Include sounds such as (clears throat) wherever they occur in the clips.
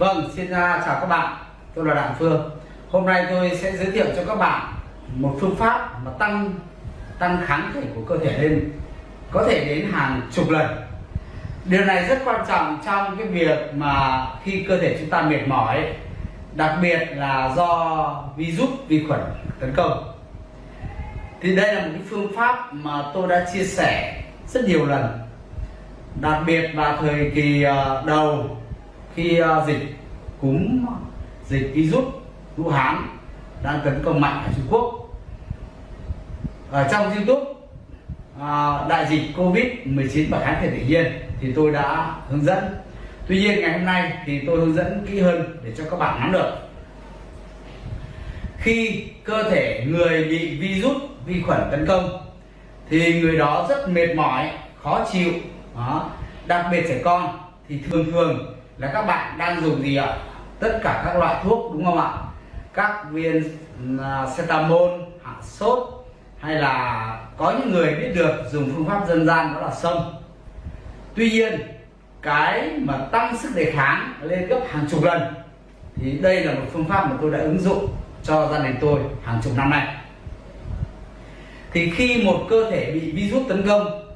Vâng, xin à, chào các bạn. Tôi là Đặng Phương. Hôm nay tôi sẽ giới thiệu cho các bạn một phương pháp mà tăng tăng kháng thể của cơ thể lên có thể đến hàng chục lần. Điều này rất quan trọng trong cái việc mà khi cơ thể chúng ta mệt mỏi, đặc biệt là do virus vi khuẩn tấn công. Thì đây là một cái phương pháp mà tôi đã chia sẻ rất nhiều lần. Đặc biệt vào thời kỳ ờ, đầu khi à, dịch cúm, dịch virus Vũ Hán đang tấn công mạnh ở Trung Quốc. Ở trong YouTube à, đại dịch Covid 19 và kháng thể tự nhiên thì tôi đã hướng dẫn. Tuy nhiên, ngày hôm nay thì tôi hướng dẫn kỹ hơn để cho các bạn nắm được. Khi cơ thể người bị virus vi khuẩn tấn công thì người đó rất mệt mỏi, khó chịu, đó. đặc biệt trẻ con thì thường thường là các bạn đang dùng gì ạ à, tất cả các loại thuốc, đúng không ạ? Các viên à, cetamol, hạ sốt, hay là có những người biết được dùng phương pháp dân gian đó là sông tuy nhiên, cái mà tăng sức đề kháng lên gấp hàng chục lần, thì đây là một phương pháp mà tôi đã ứng dụng cho gia đình tôi hàng chục năm nay. Thì khi một cơ thể bị virus tấn công,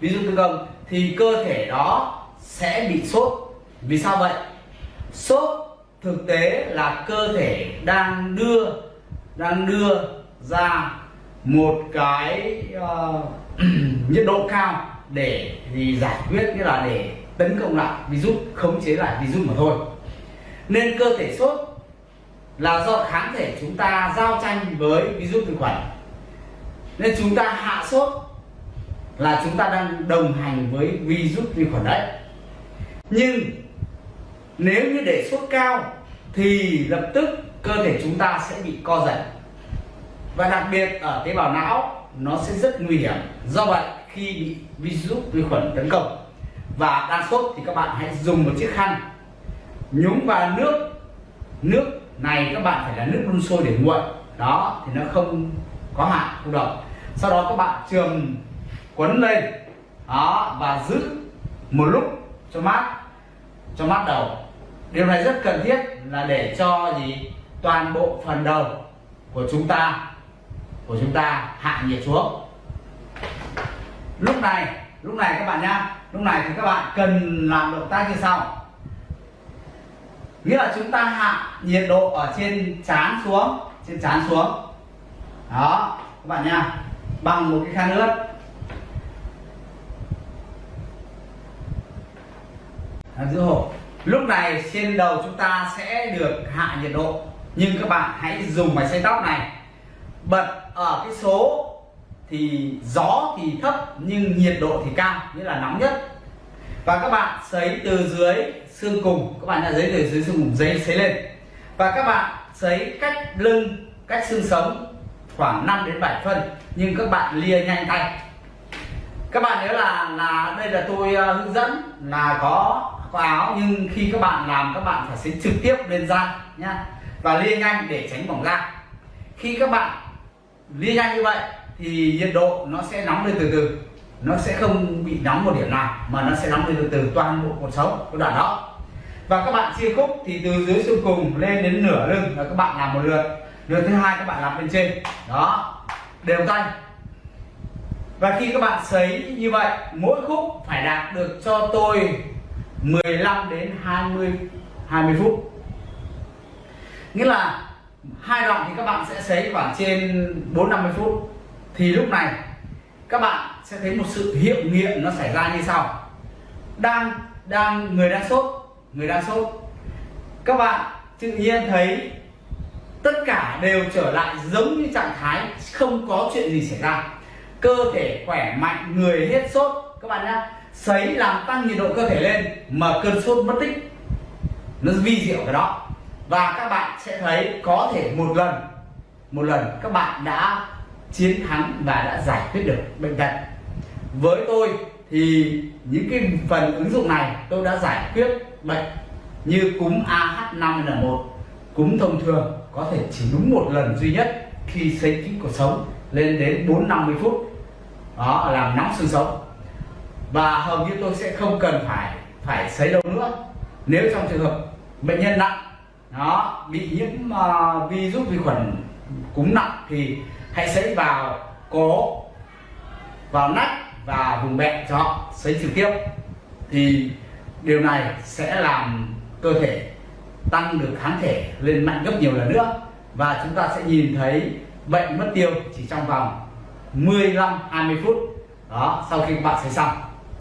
virus tấn công, thì cơ thể đó sẽ bị sốt vì sao vậy? Sốt thực tế là cơ thể đang đưa đang đưa ra một cái uh, (clears throat) nhiệt độ cao để thì giải quyết nghĩa là để tấn công lại virus khống chế lại virus mà thôi. Nên cơ thể sốt là do kháng thể chúng ta giao tranh với virus vi khuẩn nên chúng ta hạ sốt là chúng ta đang đồng hành với virus vi khuẩn đấy. Nhưng nếu như để sốt cao thì lập tức cơ thể chúng ta sẽ bị co giật. Và đặc biệt ở tế bào não, nó sẽ rất nguy hiểm. Do vậy, khi bị virus vi khuẩn tấn công và đang sốt thì các bạn hãy dùng một chiếc khăn, nhúng vào nước. Nước này các bạn phải là nước đun sôi để nguội. Đó, thì nó không có hại, không độc. Sau đó các bạn trường quấn lên. Đó, và giữ một lúc cho mát cho mát đầu điều này rất cần thiết là để cho gì? Toàn bộ phần đầu của chúng ta, của chúng ta hạ nhiệt xuống. Lúc này lúc này các bạn nhá, lúc này thì các bạn cần làm động tác như sau. Nghĩa là chúng ta hạ nhiệt độ ở trên chán xuống, trên chán xuống. Đó, các bạn nha bằng một cái khăn ướt. Giữ hộp lúc này trên đầu chúng ta sẽ được hạ nhiệt độ. Nhưng các bạn hãy dùng máy xay tóc này. Bật ở cái số thì gió thì thấp nhưng nhiệt độ thì cao nghĩa là nóng nhất. Và các bạn sấy từ dưới xương cùng. Các bạn đã giấy từ dưới xương cùng giấy sấy lên. Và các bạn sấy cách lưng cách xương sống khoảng 5 đến 7 phân. Nhưng các bạn lia nhanh tay. Các bạn nhớ là là đây là tôi uh, hướng dẫn là có có áo nhưng khi các bạn làm, các bạn phải xấy trực tiếp lên da nhá, và lia nhanh để tránh bỏng da. Khi các bạn lia nhanh như vậy, thì nhiệt độ nó sẽ nóng lên từ từ. Nó sẽ không bị nóng một điểm nào, mà nó sẽ nóng lên từ từ toàn bộ cuộc sống của đoạn đó. Và các bạn chia khúc thì từ dưới xương cùng, lên đến nửa lưng là các bạn làm một lượt. Lượt thứ hai các bạn làm bên trên. Đó, đều tay. Và khi các bạn sấy như vậy, mỗi khúc phải đạt được cho tôi 15 đến 20 20 phút. Nghĩa là hai đoạn thì các bạn sẽ sấy khoảng trên 4 50 phút. Thì lúc này, các bạn sẽ thấy một sự hiệu nghiệm nó xảy ra như sau. Đang đang, người đang sốt, người đang sốt. Các bạn tự nhiên thấy tất cả đều trở lại giống như trạng thái không có chuyện gì xảy ra. Cơ thể khỏe mạnh, người hết sốt. Các bạn nhé sấy làm tăng nhiệt độ cơ thể lên mà cơn sốt mất tích. Nó vi diệu cái đó. Và các bạn sẽ thấy có thể một lần một lần các bạn đã chiến thắng và đã giải quyết được bệnh tật. Với tôi thì những cái phần ứng dụng này tôi đã giải quyết bệnh như cúm AH5N1 cúm thông thường có thể chỉ đúng một lần duy nhất khi xây kín cuộc sống lên đến 4 50 phút. Đó, làm nóng xương sống và hầu như tôi sẽ không cần phải phải sấy đâu nữa. Nếu trong trường hợp bệnh nhân nặng nó bị nhiễm uh, virus vi khuẩn cúm nặng thì hãy sấy vào cổ vào nách và vùng bẹn cho họ sấy trực tiếp. Thì điều này sẽ làm cơ thể tăng được kháng thể lên mạnh gấp nhiều lần nữa. Và chúng ta sẽ nhìn thấy bệnh mất tiêu chỉ trong vòng 15 20 phút. Đó sau khi bạn sấy xong.